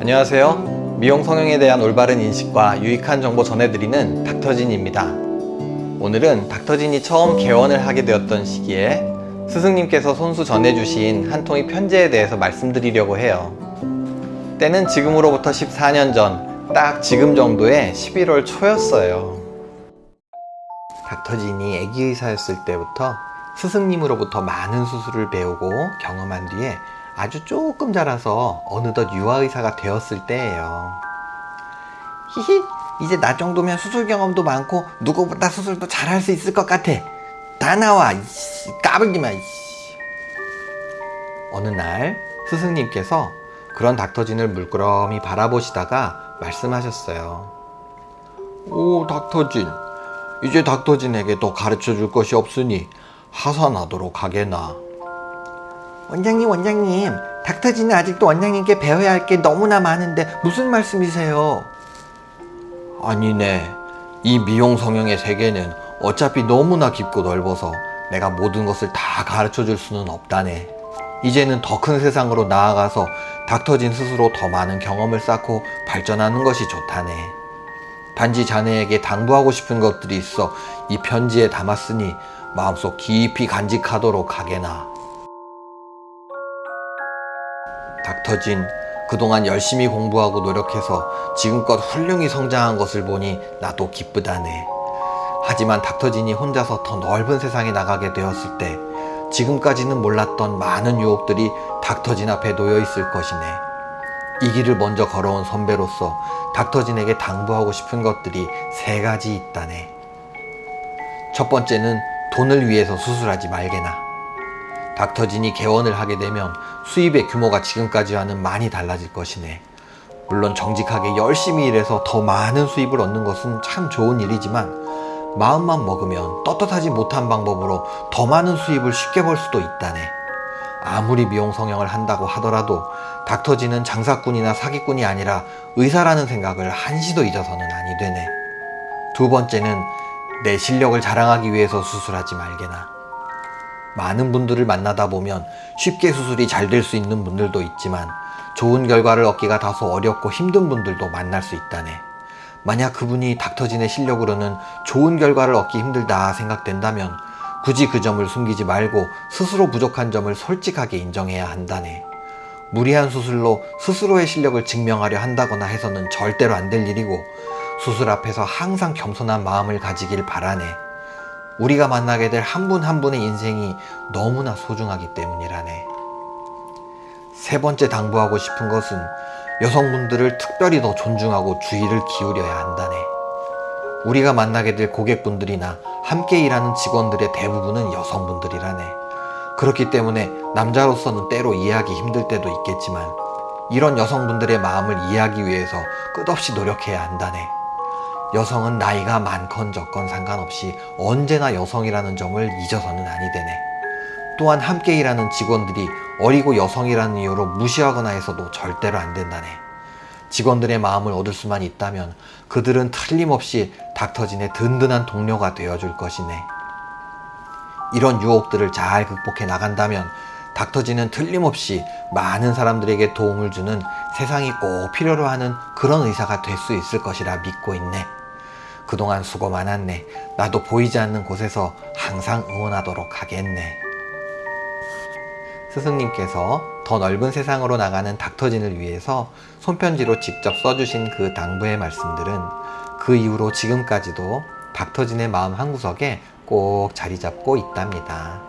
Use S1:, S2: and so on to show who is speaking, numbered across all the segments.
S1: 안녕하세요. 미용 성형에 대한 올바른 인식과 유익한 정보 전해드리는 닥터진입니다. 오늘은 닥터진이 처음 개원을 하게 되었던 시기에 스승님께서 손수 전해주신 한 통의 편지에 대해서 말씀드리려고 해요. 때는 지금으로부터 14년 전, 딱 지금 정도의 11월 초였어요. 닥터진이 아기 의사였을 때부터 스승님으로부터 많은 수술을 배우고 경험한 뒤에 아주 조금 자라서 어느덧 유아의사가 되었을 때예요. 히히, 이제 나 정도면 수술 경험도 많고 누구보다 수술도 잘할 수 있을 것 같아. 다 나와, 이씨, 까불지 마. 이씨. 어느 날 스승님께서 그런 닥터진을 물끄러미 바라보시다가 말씀하셨어요. 오, 닥터진. 이제 닥터진에게 더 가르쳐 줄 것이 없으니 하산하도록 하게나. 원장님, 원장님. 닥터진은 아직도 원장님께 배워야 할 게 너무나 많은데 무슨 말씀이세요? 아니네. 이 미용 성형의 세계는 어차피 너무나 깊고 넓어서 내가 모든 것을 다 가르쳐 줄 수는 없다네. 이제는 더 큰 세상으로 나아가서 닥터진 스스로 더 많은 경험을 쌓고 발전하는 것이 좋다네. 단지 자네에게 당부하고 싶은 것들이 있어 이 편지에 담았으니 마음속 깊이 간직하도록 하게나. 닥터진, 그동안 열심히 공부하고 노력해서 지금껏 훌륭히 성장한 것을 보니 나도 기쁘다네. 하지만 닥터진이 혼자서 더 넓은 세상에 나가게 되었을 때 지금까지는 몰랐던 많은 유혹들이 닥터진 앞에 놓여 있을 것이네. 이 길을 먼저 걸어온 선배로서 닥터진에게 당부하고 싶은 것들이 세 가지 있다네. 첫 번째는 돈을 위해서 수술하지 말게나. 닥터진이 개원을 하게 되면 수입의 규모가 지금까지와는 많이 달라질 것이네. 물론 정직하게 열심히 일해서 더 많은 수입을 얻는 것은 참 좋은 일이지만 마음만 먹으면 떳떳하지 못한 방법으로 더 많은 수입을 쉽게 벌 수도 있다네. 아무리 미용 성형을 한다고 하더라도 닥터진은 장사꾼이나 사기꾼이 아니라 의사라는 생각을 한시도 잊어서는 아니 되네. 두 번째는 내 실력을 자랑하기 위해서 수술하지 말게나. 많은 분들을 만나다 보면 쉽게 수술이 잘 될 수 있는 분들도 있지만 좋은 결과를 얻기가 다소 어렵고 힘든 분들도 만날 수 있다네. 만약 그분이 닥터진의 실력으로는 좋은 결과를 얻기 힘들다 생각된다면 굳이 그 점을 숨기지 말고 스스로 부족한 점을 솔직하게 인정해야 한다네. 무리한 수술로 스스로의 실력을 증명하려 한다거나 해서는 절대로 안 될 일이고 수술 앞에서 항상 겸손한 마음을 가지길 바라네. 우리가 만나게 될 한분한 분의 인생이 너무나 소중하기 때문이라네. 세 번째 당부하고 싶은 것은 여성분들을 특별히 더 존중하고 주의를 기울여야 한다네. 우리가 만나게 될 고객분들이나 함께 일하는 직원들의 대부분은 여성분들이라네. 그렇기 때문에 남자로서는 때로 이해하기 힘들 때도 있겠지만 이런 여성분들의 마음을 이해하기 위해서 끝없이 노력해야 한다네. 여성은 나이가 많건 적건 상관없이 언제나 여성이라는 점을 잊어서는 아니 되네. 또한 함께 일하는 직원들이 어리고 여성이라는 이유로 무시하거나 해서도 절대로 안 된다네. 직원들의 마음을 얻을 수만 있다면 그들은 틀림없이 닥터진의 든든한 동료가 되어줄 것이네. 이런 유혹들을 잘 극복해 나간다면 닥터진은 틀림없이 많은 사람들에게 도움을 주는 세상이 꼭 필요로 하는 그런 의사가 될 수 있을 것이라 믿고 있네. 그동안 수고 많았네. 나도 보이지 않는 곳에서 항상 응원하도록 하겠네. 스승님께서 더 넓은 세상으로 나가는 닥터진을 위해서 손편지로 직접 써주신 그 당부의 말씀들은 그 이후로 지금까지도 닥터진의 마음 한구석에 꼭 자리 잡고 있답니다.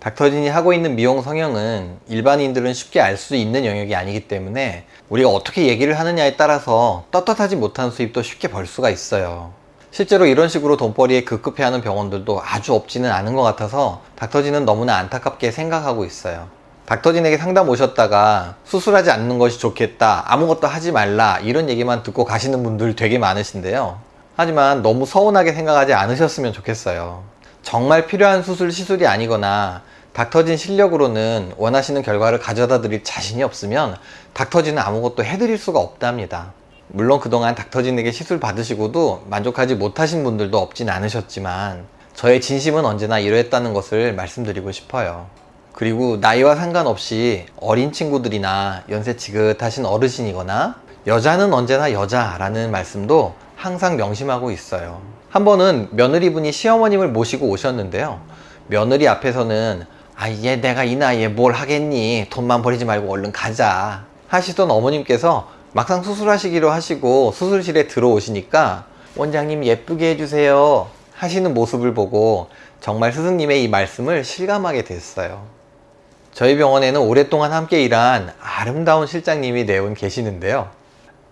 S1: 닥터진이 하고 있는 미용 성형은 일반인들은 쉽게 알 수 있는 영역이 아니기 때문에 우리가 어떻게 얘기를 하느냐에 따라서 떳떳하지 못한 수입도 쉽게 벌 수가 있어요. 실제로 이런 식으로 돈벌이에 급급해하는 병원들도 아주 없지는 않은 것 같아서 닥터진은 너무나 안타깝게 생각하고 있어요. 닥터진에게 상담 오셨다가 수술하지 않는 것이 좋겠다 아무것도 하지 말라 이런 얘기만 듣고 가시는 분들 되게 많으신데요. 하지만 너무 서운하게 생각하지 않으셨으면 좋겠어요. 정말 필요한 수술 시술이 아니거나 닥터진 실력으로는 원하시는 결과를 가져다 드릴 자신이 없으면 닥터진은 아무것도 해드릴 수가 없답니다. 물론 그동안 닥터진에게 시술 받으시고도 만족하지 못하신 분들도 없진 않으셨지만 저의 진심은 언제나 이러했다는 것을 말씀드리고 싶어요. 그리고 나이와 상관없이 어린 친구들이나 연세 지긋하신 어르신이거나 여자는 언제나 여자라는 말씀도 항상 명심하고 있어요. 한 번은 며느리분이 시어머님을 모시고 오셨는데요. 며느리 앞에서는 아, 얘 내가 이 나이에 뭘 하겠니? 돈만 버리지 말고 얼른 가자. 하시던 어머님께서 막상 수술하시기로 하시고 수술실에 들어오시니까 원장님 예쁘게 해주세요. 하시는 모습을 보고 정말 스승님의 이 말씀을 실감하게 됐어요. 저희 병원에는 오랫동안 함께 일한 아름다운 실장님이 네분 계시는데요.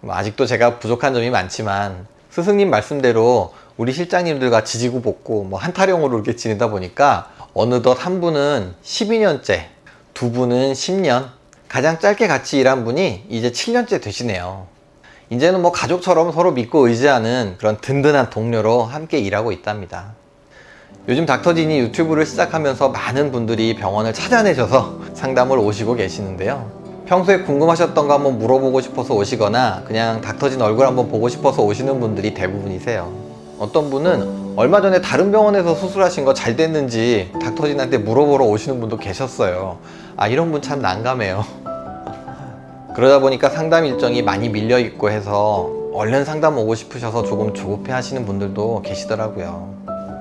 S1: 뭐 아직도 제가 부족한 점이 많지만 스승님 말씀대로 우리 실장님들과 지지고 볶고 뭐 한타령으로 이렇게 지내다 보니까 어느덧 한 분은 12년째, 두 분은 10년, 가장 짧게 같이 일한 분이 이제 7년째 되시네요. 이제는 뭐 가족처럼 서로 믿고 의지하는 그런 든든한 동료로 함께 일하고 있답니다. 요즘 닥터진이 유튜브를 시작하면서 많은 분들이 병원을 찾아내셔서 상담을 오시고 계시는데요. 평소에 궁금하셨던 거 한번 물어보고 싶어서 오시거나 그냥 닥터진 얼굴 한번 보고 싶어서 오시는 분들이 대부분이세요. 어떤 분은 얼마 전에 다른 병원에서 수술하신 거 잘 됐는지 닥터진한테 물어보러 오시는 분도 계셨어요. 아, 이런 분 참 난감해요. 그러다 보니까 상담 일정이 많이 밀려 있고 해서 얼른 상담 오고 싶으셔서 조금 조급해 하시는 분들도 계시더라고요.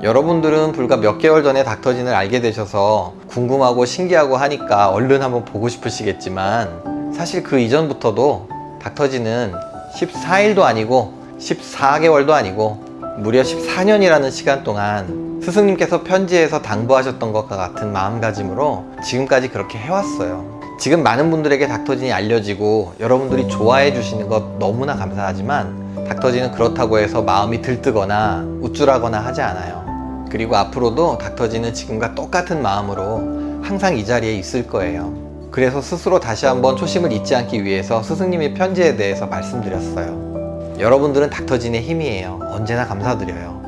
S1: 여러분들은 불과 몇 개월 전에 닥터진을 알게 되셔서 궁금하고 신기하고 하니까 얼른 한번 보고 싶으시겠지만 사실 그 이전부터도 닥터진은 14일도 아니고 14개월도 아니고 무려 14년이라는 시간 동안 스승님께서 편지에서 당부하셨던 것과 같은 마음가짐으로 지금까지 그렇게 해왔어요. 지금 많은 분들에게 닥터진이 알려지고 여러분들이 좋아해 주시는 것 너무나 감사하지만 닥터진은 그렇다고 해서 마음이 들뜨거나 우쭐하거나 하지 않아요. 그리고 앞으로도 닥터진은 지금과 똑같은 마음으로 항상 이 자리에 있을 거예요. 그래서 스스로 다시 한번 초심을 잊지 않기 위해서 스승님의 편지에 대해서 말씀드렸어요. 여러분들은 닥터진의 힘이에요. 언제나 감사드려요.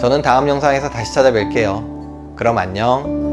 S1: 저는 다음 영상에서 다시 찾아뵐게요. 그럼 안녕.